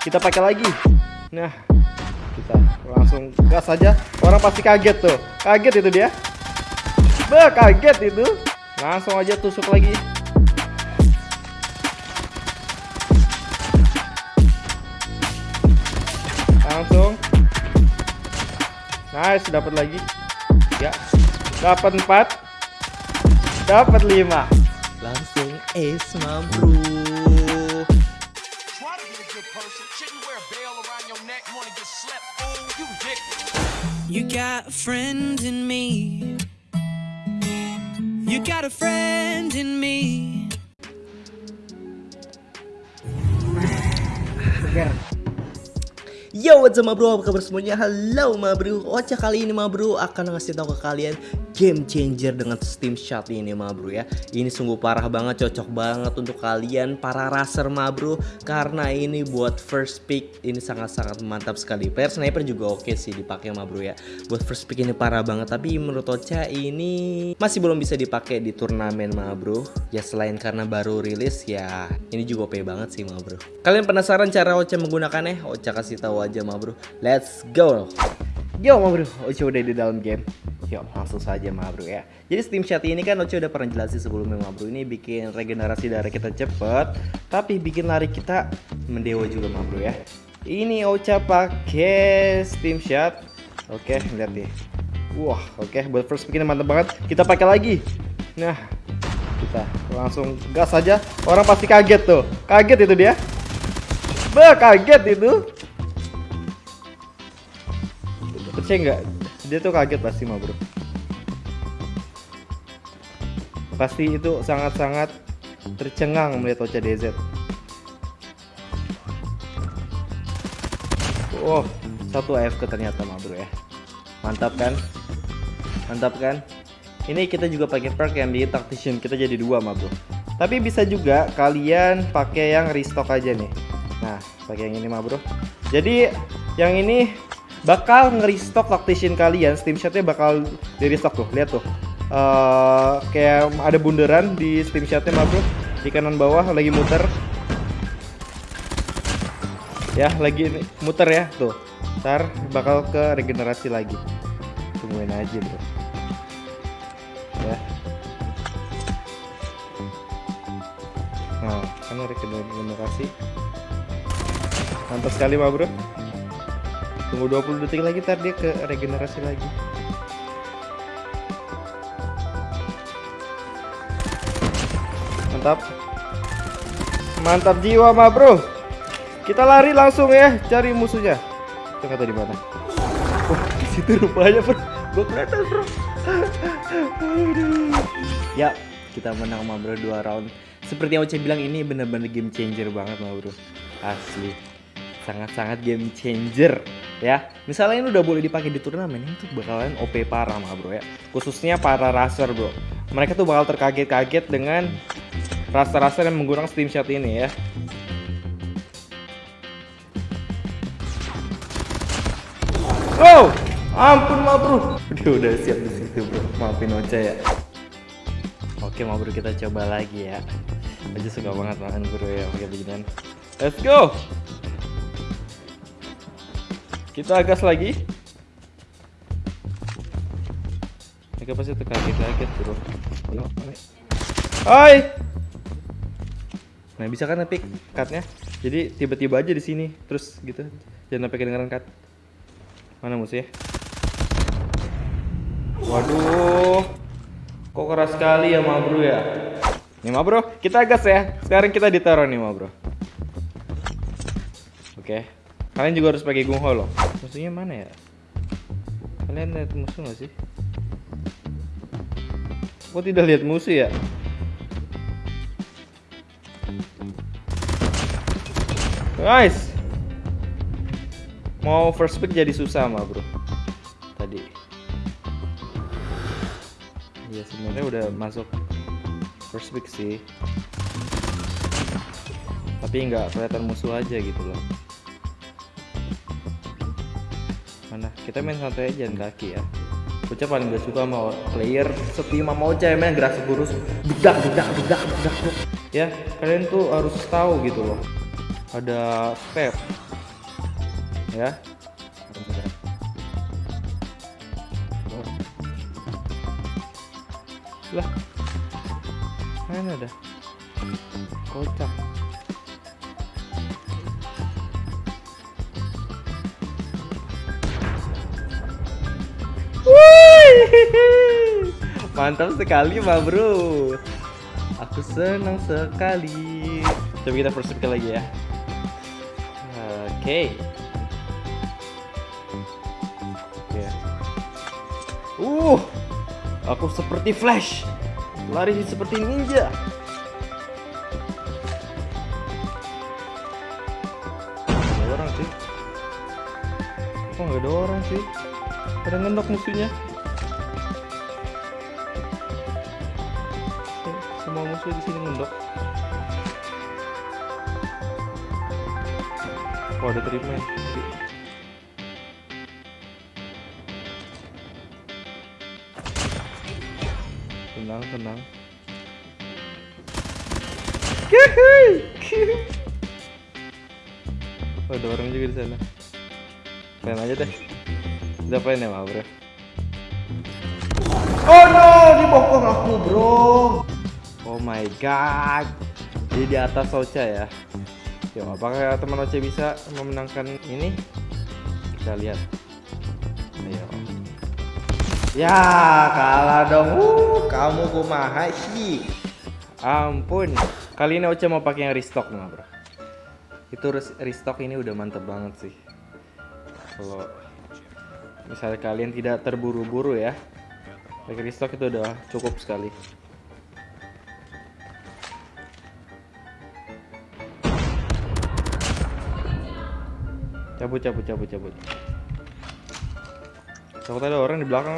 kita pakai lagi. Nah kita langsung gas aja. Orang pasti kaget tuh. Kaget itu dia. Bah, kaget itu. Langsung aja tusuk lagi. Langsung. Nice dapat lagi. Ya dapat empat. Dapat lima. Langsung ace ma good person. Shouldn't wear a bell around your neck. Wanna get slept? Fool, you dick. You got a friend in me. You got a friend in me. Yo, what's up bro? Apa kabar semuanya? Halo ma bro. Ocha kali ini ma bro akan ngasih tahu ke kalian game changer dengan Steam Shot ini ma bro ya. Ini sungguh parah banget, cocok banget untuk kalian para racer ma bro karena ini buat first pick ini sangat-sangat mantap sekali. Player sniper juga oke sih dipakai ma bro ya. Buat first pick ini parah banget tapi menurut Ocha ini masih belum bisa dipakai di turnamen ma bro. Ya selain karena baru rilis ya ini juga OP banget sih ma bro. Kalian penasaran cara Ocha menggunakannya? Ocha kasih tahu aja ma bro. Let's go. Yo ma bro, Oce udah di dalam game. Yuk langsung saja ma bro ya. Jadi Steam Chat ini kan Oce udah pernah jelasin sebelumnya ma bro. Ini bikin regenerasi darah kita cepet Tapi bikin lari kita mendewa juga ma bro ya. Ini Ocha pakai Steam Chat. Oke lihat nih. Wah oke. Buat first pick ini mantap banget. Kita pakai lagi. Nah kita langsung gas aja Orang pasti kaget tuh. Kaget itu dia. Bah kaget itu percaya nggak dia tuh kaget pasti mah bro pasti itu sangat-sangat tercengang melihat Ocha DZ oh satu AFK ternyata mah bro ya. Mantap kan? Mantap kan? Ini kita juga pakai perk yang di tactician kita jadi dua mah bro. Tapi bisa juga kalian pakai yang restock aja nih. Nah pakai yang ini mah bro. Jadi yang ini bakal nge-restock tactician kalian Steam Shotnya bakal di restock tuh lihat tuh. Eh, kayak ada bundaran di Steam Shotnya mah bro di kanan bawah lagi muter. Ya lagi muter ya tuh. Ntar bakal ke regenerasi lagi. Tungguin aja bro. Ya. Nah kan regenerasi. Mantap sekali mah bro Tunggu 20 detik lagi ntar dia ke regenerasi lagi. Mantap. Mantap jiwa mah, Bro. Kita lari langsung ya cari musuhnya. Itu kata di mana? Wah, di situ rupanya, Bro. Gua kelihatan, Bro. Aduh. Ya, kita menang mah, Bro, 2 round. Seperti yang Oce bilang ini bener-bener game changer banget mah, Bro. Asli sangat-sangat game changer ya misalnya ini udah boleh dipakai di turnamen itu bakalan OP parah mah bro ya khususnya para racer bro mereka tuh bakal terkaget-kaget dengan racer-racer yang menggunakan steam shot ini ya Oh, ampun mah bro. Dia udah siap di situ bro. Maafin Ocha ya. Oke mah bro kita coba lagi ya. Aja suka banget makan bro ya pakai beginian. Let's go. Kita gas lagi. Mereka pasti terkaget-kaget bro. Hai. Nah bisa kan epic cutnya. Jadi tiba-tiba aja di sini terus gitu. Jangan sampai kedengeran cut. Mana musuh ya? Waduh. Kok keras sekali ya ma bro ya? Nih ma bro, kita gas ya. Sekarang kita ditaruh nih ma bro. Oke. Kalian juga harus pakai gung ho loh. Musuhnya mana ya? Kalian lihat musuh nggak sih? Kok tidak lihat musuh ya? Guys, mau first pick jadi susah mah bro. Tadi. Ya sebenarnya udah masuk first pick sih. Tapi nggak kelihatan musuh aja gitu loh. Mana? Kita main santai aja jalan kaki ya. Bocah paling gak suka sama player setim sama Ocha yang main gerak segurus bedak bedak bedak bedak. Ya kalian tuh harus tahu gitu loh ada step ya lah mana ada kocak mantap sekali ma bro. Aku senang sekali. Coba kita first lagi ya. Oke. Oke. uh aku seperti flash. Lari seperti ninja. Ada orang sih kok nggak ada orang sih pada ngendok musuhnya musuh di sini ngendok oh ada treatment tenang tenang Oh, ada orang juga di sana. Main aja deh. Udah main ya, bro. Oh no, dibokong aku, bro. My god. Dia di atas Ocha ya. Yo, apakah teman Ocha bisa memenangkan ini? Kita lihat. Ayo. Ya, kalah dong. Uh, kamu kumaha sih? Ampun. Kali ini Ocha mau pakai yang restock, Ma, bro. Itu res- restock ini udah mantep banget sih. Kalau misalnya kalian tidak terburu-buru ya, pakai restock itu udah cukup sekali. Cabut, cabut, cabut, cabut. Takut ada orang di belakang.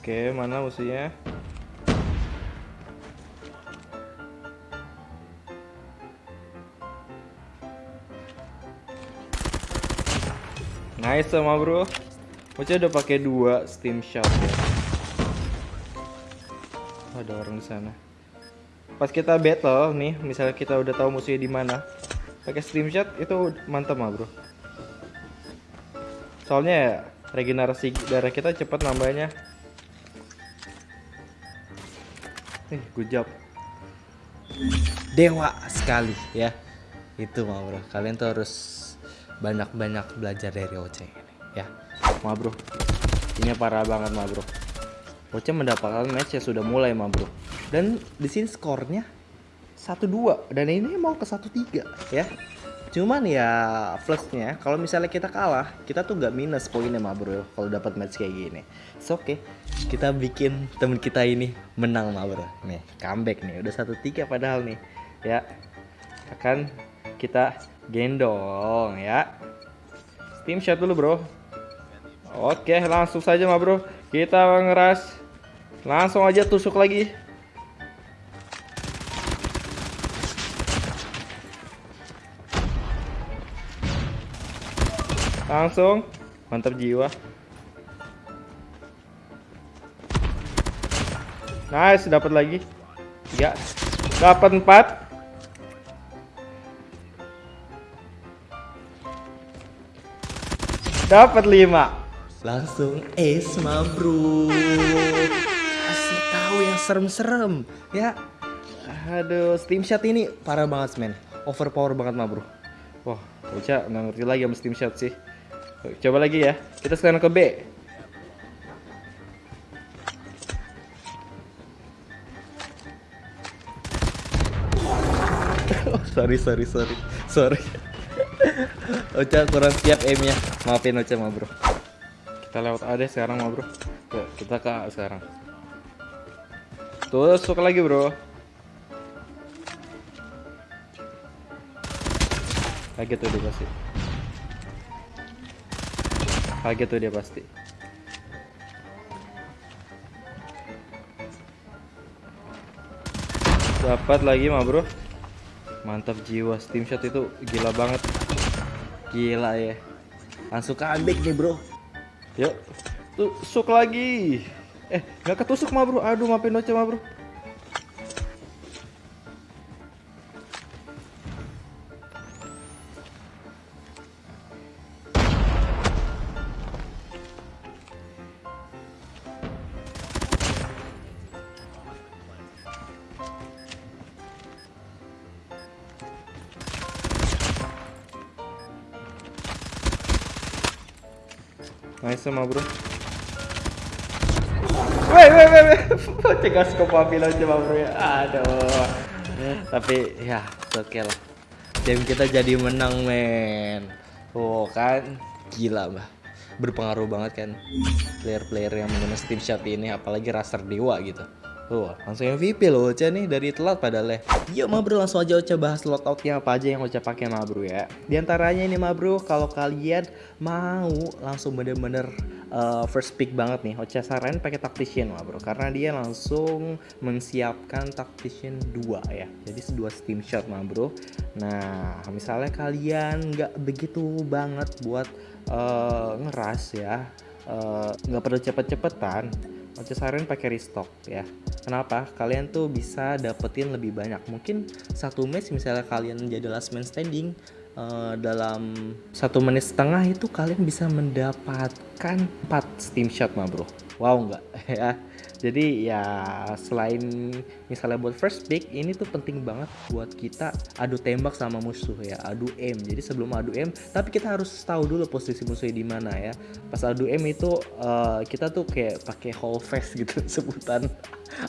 Oke, mana musuhnya? Nice sama bro. Mocha udah pakai dua steam shot ya. Oh, ada orang di sana. Pas kita battle nih, misalnya kita udah tahu musuhnya di mana, pakai steam shot itu mantap mah bro. Soalnya ya, regenerasi darah kita cepat nambahnya. Eh, good job. Dewa sekali ya. Itu mah bro. Kalian tuh harus banyak-banyak belajar dari Oce ini ya. Ma bro, ini parah banget ma bro. Mendapatkan match yang sudah mulai ma bro. Dan di sini skornya 1-2 dan ini mau ke 1-3 ya. Cuman ya plusnya kalau misalnya kita kalah, kita tuh nggak minus poinnya mah bro kalau dapat match kayak gini. So oke, kita bikin temen kita ini menang mah bro. Nih, comeback nih. Udah 1-3 padahal nih. Ya, akan kita gendong ya. Steam shot dulu bro. Oke, langsung saja ma bro. Kita ngeras. Langsung aja tusuk lagi. Langsung. Mantap jiwa. Nice, dapat lagi. Tiga. Dapat empat. Dapat lima. Langsung mah bro. Kasih tahu yang serem-serem ya. Aduh, Steam Shot ini parah banget men. Overpower banget mah bro. Wah, Uca nggak ngerti lagi sama Steam Shot sih. Coba lagi ya. Kita sekarang ke B. sorry sorry sorry sorry. Ocha kurang siap aimnya. Maafin Ocha mah bro. Kita lewat A deh sekarang mah bro. Oke, kita ke sekarang. Tusuk lagi bro. Kaget tuh dia pasti. Kaget tuh dia pasti. Dapat lagi mah bro. Mantap jiwa Steam shot itu gila banget. Gila ya. Langsung comeback nih bro. Yuk, tusuk lagi. Eh, nggak ketusuk mah bro. Aduh, maafin Oce mah bro. Nice sama bro. Weh, weh, weh, weh. Cegah skop Babylon coba bro ya. Aduh. Tapi ya, oke okay lah. Game kita jadi menang, men. Oh kan, gila bah. Berpengaruh banget kan player-player yang menggunakan Steam Shot ini, apalagi Raster Dewa gitu. Tuh, langsung MVP loh Ocha nih dari telat padahal ya. Yuk ma bro langsung aja Ocha bahas loadoutnya apa aja yang Ocha pakai ma bro ya. Di antaranya ini ma bro kalau kalian mau langsung bener-bener uh, first pick banget nih Ocha saran pakai tactician ma bro karena dia langsung mensiapkan tactician 2 ya. Jadi dua steam shot ma bro. Nah misalnya kalian nggak begitu banget buat uh, ngeras ya nggak uh, perlu cepet-cepetan Oce saran pakai restock ya. Kenapa? Kalian tuh bisa dapetin lebih banyak. Mungkin satu match misalnya kalian jadi last man standing uh, dalam satu menit setengah itu kalian bisa mendapatkan 4 steam shot mah bro. Wow nggak ya? Jadi ya selain misalnya buat first pick ini tuh penting banget buat kita adu tembak sama musuh ya adu aim. Jadi sebelum adu aim tapi kita harus tahu dulu posisi musuhnya di mana ya. Pas adu aim itu uh, kita tuh kayak pakai whole face gitu sebutan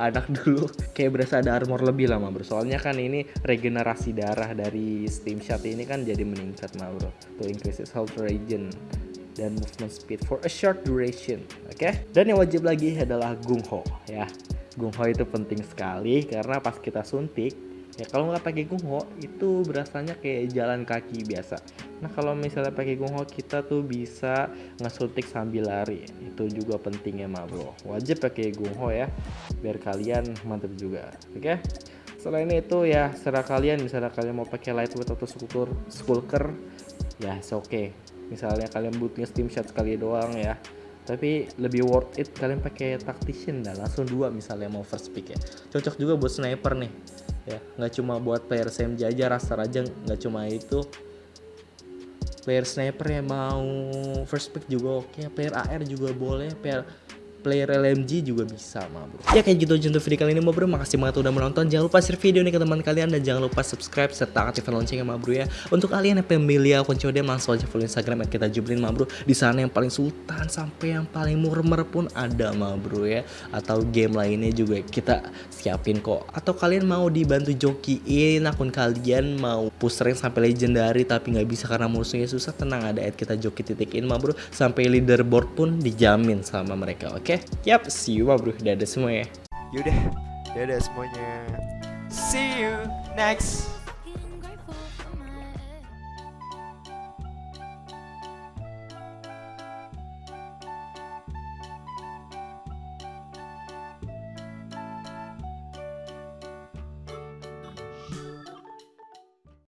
anak dulu. Kayak berasa ada armor lebih lama bro. Soalnya kan ini regenerasi darah dari steam shot ini kan jadi meningkat mah bro to increases health regen dan movement speed for a short duration. Oke. Okay? Dan yang wajib lagi adalah gung ho ya. Gung ho itu penting sekali karena pas kita suntik ya kalau nggak pakai gung ho itu berasanya kayak jalan kaki biasa. Nah kalau misalnya pakai gung ho kita tuh bisa ngesuntik sambil lari. Itu juga pentingnya mah bro. Wajib pakai gung ho ya biar kalian mantap juga. Oke. Okay? Selain itu ya serah kalian misalnya kalian mau pakai lightweight atau skulker, skulker ya oke okay misalnya kalian butuhnya steam shot sekali doang ya. Tapi lebih worth it kalian pakai tactician dah langsung dua misalnya mau first pick ya. Cocok juga buat sniper nih ya. Nggak cuma buat player SMG aja raster aja nggak cuma itu. Player sniper yang mau first pick juga oke player AR juga boleh player player LMG juga bisa mah bro. Ya kayak gitu aja untuk video kali ini mah bro. Makasih banget udah menonton. Jangan lupa share video ini ke teman kalian dan jangan lupa subscribe serta aktifkan loncengnya mah bro ya. Untuk kalian yang beli akun COD langsung aja follow instagram kita jublin mah bro. Di sana yang paling sultan sampai yang paling murmer pun ada mah bro ya. Atau game lainnya juga kita siapin kok. Atau kalian mau dibantu jokiin akun kalian mau push rank sampai legendary tapi nggak bisa karena musuhnya susah tenang ada at kita joki titikin mah bro. Sampai leaderboard pun dijamin sama mereka oke? okay? Oke, okay? yap, see you bro. Dadah semua ya. Yaudah, dadah semuanya. See you next